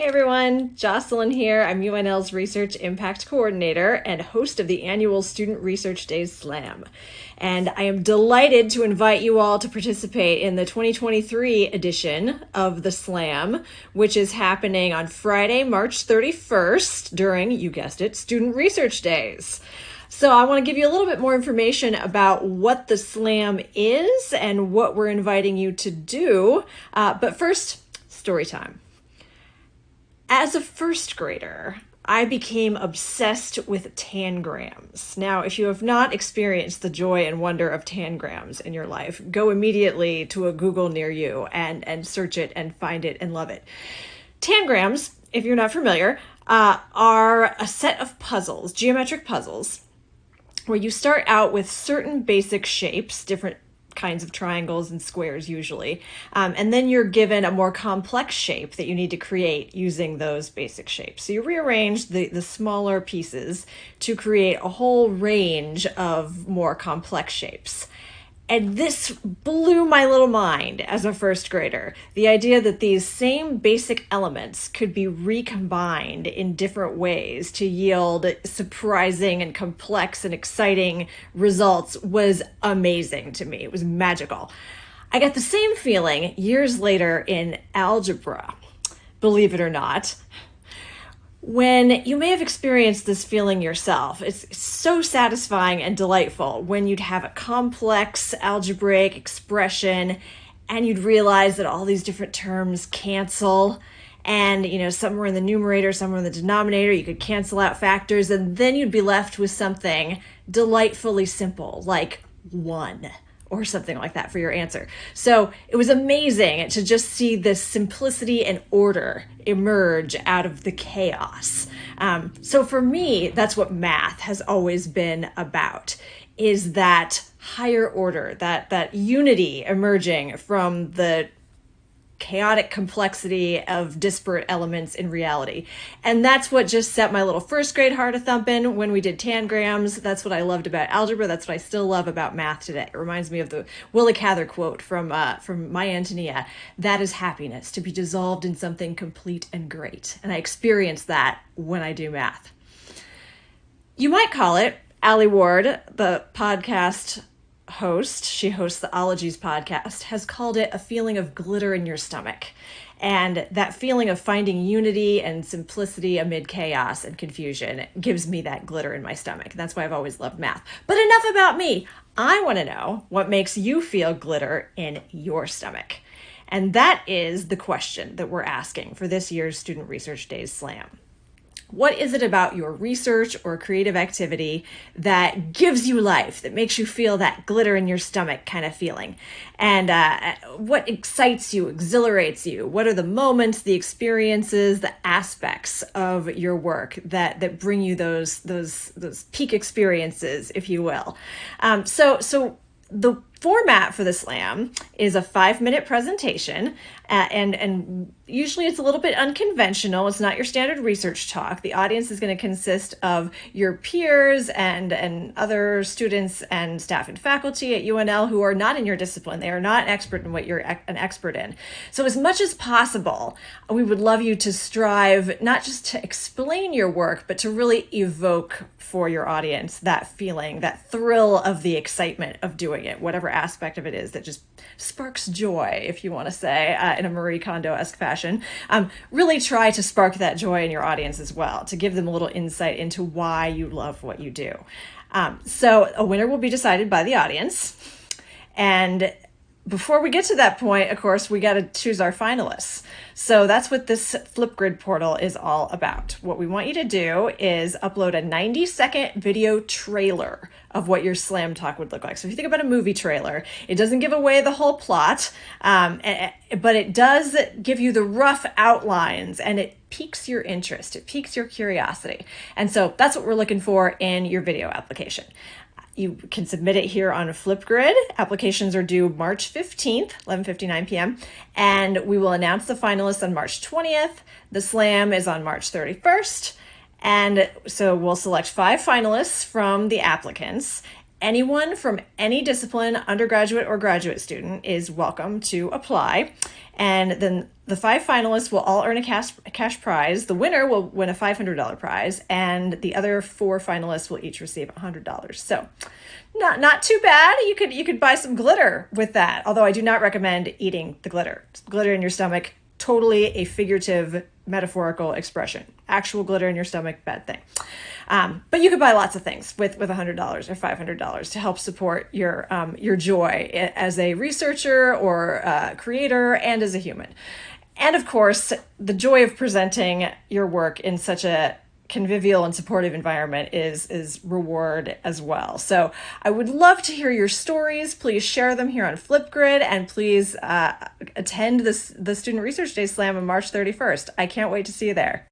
Hey everyone, Jocelyn here. I'm UNL's Research Impact Coordinator and host of the annual Student Research Days Slam. And I am delighted to invite you all to participate in the 2023 edition of the Slam, which is happening on Friday, March 31st during, you guessed it, Student Research Days. So I want to give you a little bit more information about what the Slam is and what we're inviting you to do. Uh, but first, story time. As a first grader, I became obsessed with tangrams. Now, if you have not experienced the joy and wonder of tangrams in your life, go immediately to a Google near you and, and search it and find it and love it. Tangrams, if you're not familiar, uh, are a set of puzzles, geometric puzzles, where you start out with certain basic shapes, different kinds of triangles and squares usually. Um, and then you're given a more complex shape that you need to create using those basic shapes. So you rearrange the, the smaller pieces to create a whole range of more complex shapes. And this blew my little mind as a first grader. The idea that these same basic elements could be recombined in different ways to yield surprising and complex and exciting results was amazing to me. It was magical. I got the same feeling years later in algebra, believe it or not when you may have experienced this feeling yourself. It's so satisfying and delightful when you'd have a complex algebraic expression and you'd realize that all these different terms cancel and you know some were in the numerator some were in the denominator you could cancel out factors and then you'd be left with something delightfully simple like one or something like that for your answer. So it was amazing to just see this simplicity and order emerge out of the chaos. Um, so for me, that's what math has always been about is that higher order, that that unity emerging from the chaotic complexity of disparate elements in reality. And that's what just set my little first grade heart a thumping when we did tangrams. That's what I loved about algebra. That's what I still love about math today. It reminds me of the Willa Cather quote from uh, from My Antonia. That is happiness, to be dissolved in something complete and great. And I experience that when I do math. You might call it Alie Ward, the podcast host, she hosts the Ologies podcast, has called it a feeling of glitter in your stomach. And that feeling of finding unity and simplicity amid chaos and confusion gives me that glitter in my stomach. That's why I've always loved math. But enough about me. I want to know what makes you feel glitter in your stomach. And that is the question that we're asking for this year's Student Research Days Slam. What is it about your research or creative activity that gives you life, that makes you feel that glitter in your stomach kind of feeling? And uh, what excites you, exhilarates you? What are the moments, the experiences, the aspects of your work that that bring you those those those peak experiences, if you will? Um, so so the format for the slam is a five minute presentation uh, and and usually it's a little bit unconventional. It's not your standard research talk. The audience is going to consist of your peers and and other students and staff and faculty at unl who are not in your discipline. They are not expert in what you're an expert in. So as much as possible we would love you to strive not just to explain your work but to really evoke for your audience that feeling that thrill of the excitement of doing it whatever aspect of it is that just sparks joy, if you want to say, uh, in a Marie Kondo esque fashion. Um, really try to spark that joy in your audience as well, to give them a little insight into why you love what you do. Um, so, a winner will be decided by the audience. And before we get to that point, of course, we got to choose our finalists. So that's what this Flipgrid portal is all about. What we want you to do is upload a 90 second video trailer of what your slam talk would look like. So if you think about a movie trailer, it doesn't give away the whole plot, um, but it does give you the rough outlines and it piques your interest, it piques your curiosity. And so that's what we're looking for in your video application. You can submit it here on Flipgrid. Applications are due March 15th, 11:59 p.m., and we will announce the finalists on March 20th. The slam is on March 31st. And so we'll select five finalists from the applicants anyone from any discipline, undergraduate or graduate student, is welcome to apply. And then the five finalists will all earn a cash, a cash prize. The winner will win a $500 prize, and the other four finalists will each receive $100. So, not not too bad. You could you could buy some glitter with that. Although I do not recommend eating the glitter. Glitter in your stomach, totally a figurative metaphorical expression. Actual glitter in your stomach, bad thing. Um, but you could buy lots of things with with $100 or $500 to help support your um, your joy as a researcher or uh, creator and as a human. And of course, the joy of presenting your work in such a convivial and supportive environment is is reward as well. So I would love to hear your stories. Please share them here on Flipgrid and please uh, attend this the Student Research Day Slam on March 31st. I can't wait to see you there.